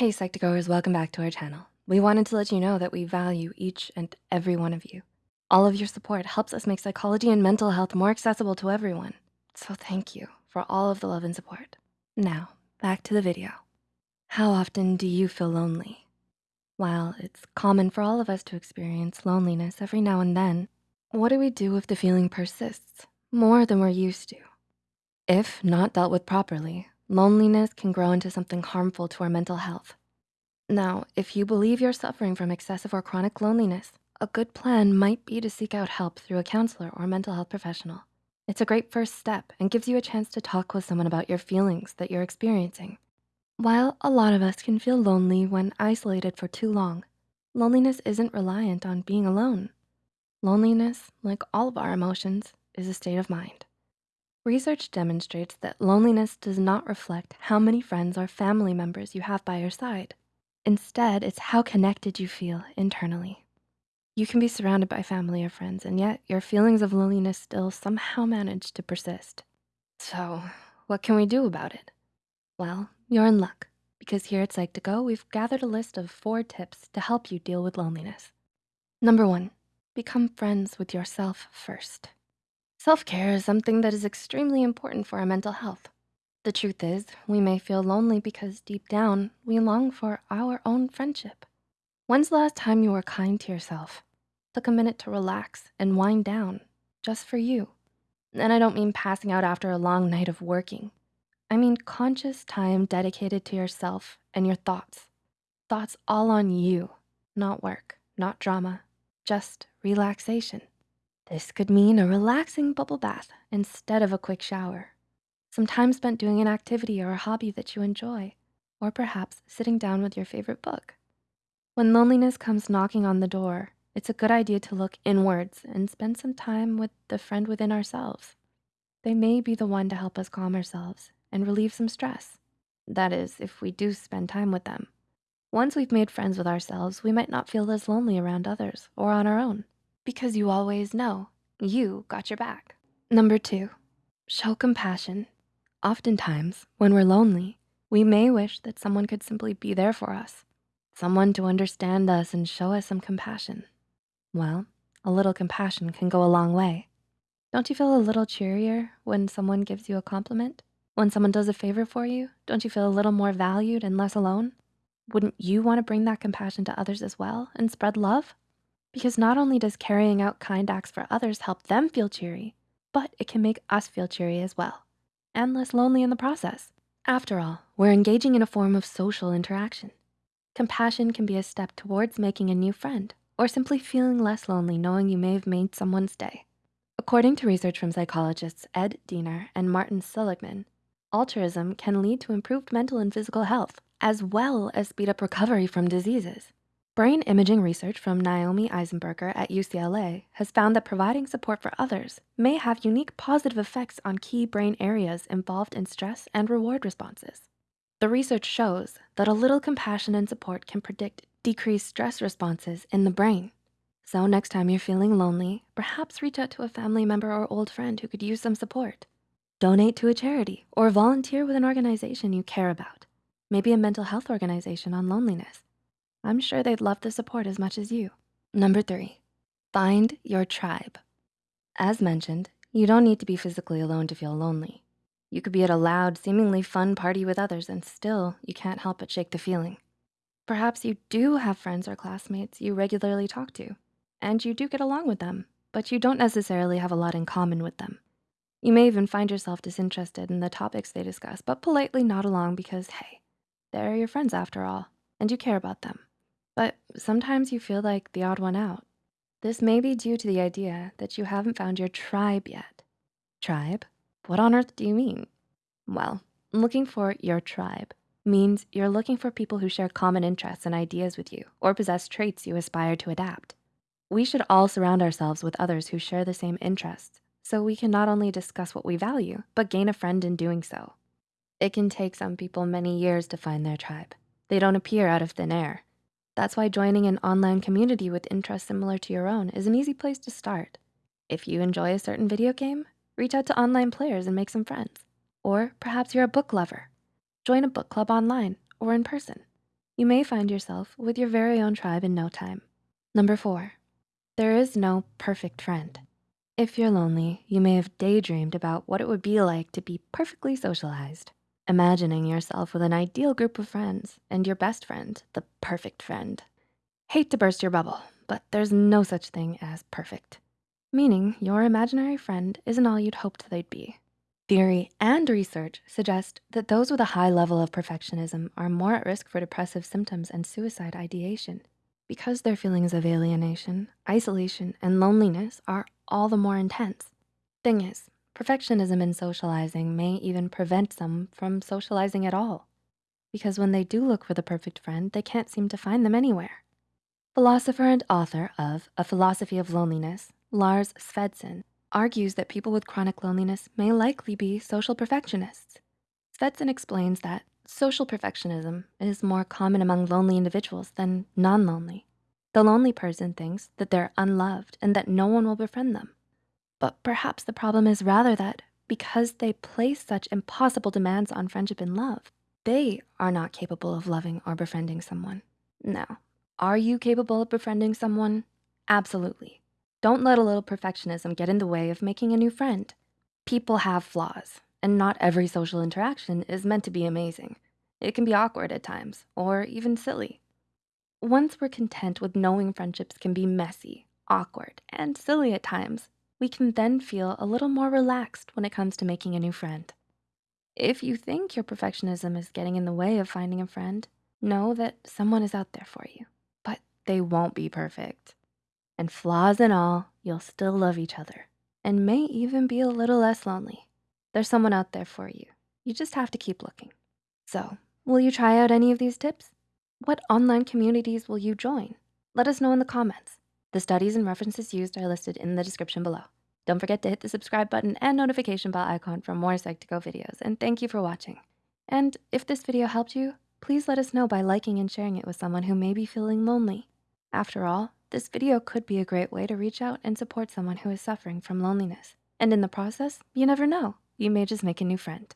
Hey Psych2Goers, welcome back to our channel. We wanted to let you know that we value each and every one of you. All of your support helps us make psychology and mental health more accessible to everyone. So thank you for all of the love and support. Now, back to the video. How often do you feel lonely? While it's common for all of us to experience loneliness every now and then, what do we do if the feeling persists more than we're used to? If not dealt with properly, loneliness can grow into something harmful to our mental health. Now, if you believe you're suffering from excessive or chronic loneliness, a good plan might be to seek out help through a counselor or mental health professional. It's a great first step and gives you a chance to talk with someone about your feelings that you're experiencing. While a lot of us can feel lonely when isolated for too long, loneliness isn't reliant on being alone. Loneliness, like all of our emotions, is a state of mind. Research demonstrates that loneliness does not reflect how many friends or family members you have by your side. Instead, it's how connected you feel internally. You can be surrounded by family or friends, and yet your feelings of loneliness still somehow manage to persist. So what can we do about it? Well, you're in luck because here at Psych2Go, we've gathered a list of four tips to help you deal with loneliness. Number one, become friends with yourself first. Self-care is something that is extremely important for our mental health. The truth is, we may feel lonely because deep down, we long for our own friendship. When's the last time you were kind to yourself? Took a minute to relax and wind down just for you. And I don't mean passing out after a long night of working. I mean conscious time dedicated to yourself and your thoughts. Thoughts all on you, not work, not drama, just relaxation. This could mean a relaxing bubble bath instead of a quick shower. Some time spent doing an activity or a hobby that you enjoy, or perhaps sitting down with your favorite book. When loneliness comes knocking on the door, it's a good idea to look inwards and spend some time with the friend within ourselves. They may be the one to help us calm ourselves and relieve some stress. That is, if we do spend time with them. Once we've made friends with ourselves, we might not feel as lonely around others or on our own because you always know you got your back. Number two, show compassion. Oftentimes, when we're lonely, we may wish that someone could simply be there for us, someone to understand us and show us some compassion. Well, a little compassion can go a long way. Don't you feel a little cheerier when someone gives you a compliment? When someone does a favor for you, don't you feel a little more valued and less alone? Wouldn't you wanna bring that compassion to others as well and spread love? Because not only does carrying out kind acts for others help them feel cheery, but it can make us feel cheery as well and less lonely in the process. After all, we're engaging in a form of social interaction. Compassion can be a step towards making a new friend or simply feeling less lonely knowing you may have made someone's day. According to research from psychologists Ed Diener and Martin Seligman, altruism can lead to improved mental and physical health, as well as speed up recovery from diseases. Brain imaging research from Naomi Eisenberger at UCLA has found that providing support for others may have unique positive effects on key brain areas involved in stress and reward responses. The research shows that a little compassion and support can predict decreased stress responses in the brain. So next time you're feeling lonely, perhaps reach out to a family member or old friend who could use some support. Donate to a charity or volunteer with an organization you care about, maybe a mental health organization on loneliness. I'm sure they'd love the support as much as you. Number three, find your tribe. As mentioned, you don't need to be physically alone to feel lonely. You could be at a loud, seemingly fun party with others and still you can't help but shake the feeling. Perhaps you do have friends or classmates you regularly talk to, and you do get along with them, but you don't necessarily have a lot in common with them. You may even find yourself disinterested in the topics they discuss, but politely nod along because, hey, they're your friends after all, and you care about them. But sometimes you feel like the odd one out. This may be due to the idea that you haven't found your tribe yet. Tribe? What on earth do you mean? Well, looking for your tribe means you're looking for people who share common interests and ideas with you or possess traits you aspire to adapt. We should all surround ourselves with others who share the same interests so we can not only discuss what we value, but gain a friend in doing so. It can take some people many years to find their tribe. They don't appear out of thin air. That's why joining an online community with interests similar to your own is an easy place to start. If you enjoy a certain video game, reach out to online players and make some friends. Or perhaps you're a book lover. Join a book club online or in person. you may find yourself with your very own tribe in no time. Number four, there is no perfect friend. If you're lonely, you may have daydreamed about what it would be like to be perfectly socialized, imagining yourself with an ideal group of friends and your best friend, the perfect friend. Hate to burst your bubble, but there's no such thing as perfect, meaning your imaginary friend isn't all you'd hoped they'd be. Theory and research suggest that those with a high level of perfectionism are more at risk for depressive symptoms and suicide ideation because their feelings of alienation, isolation, and loneliness are all the more intense. Thing is, perfectionism in socializing may even prevent some from socializing at all because when they do look for the perfect friend, they can't seem to find them anywhere. Philosopher and author of A Philosophy of Loneliness, Lars Svendsen, argues that people with chronic loneliness may likely be social perfectionists. Svendsen explains that Social perfectionism is more common among lonely individuals than non-lonely. The lonely person thinks that they're unloved and that no one will befriend them. But perhaps the problem is rather that because they place such impossible demands on friendship and love, they are not capable of loving or befriending someone. Now, are you capable of befriending someone? Absolutely. Don't let a little perfectionism get in the way of making a new friend. People have flaws, and not every social interaction is meant to be amazing. It can be awkward at times, or even silly. Once we're content with knowing friendships can be messy, awkward, and silly at times, we can then feel a little more relaxed when it comes to making a new friend. If you think your perfectionism is getting in the way of finding a friend, know that someone is out there for you, but they won't be perfect. And flaws and all, you'll still love each other and may even be a little less lonely. There's someone out there for you. You just have to keep looking. So will you try out any of these tips? What online communities will you join? Let us know in the comments. The studies and references used are listed in the description below. Don't forget to hit the subscribe button and notification bell icon for more Psych2Go videos. And thank you for watching. And if this video helped you, please let us know by liking and sharing it with someone who may be feeling lonely. After all, this video could be a great way to reach out and support someone who is suffering from loneliness. And in the process, you never know, you may just make a new friend.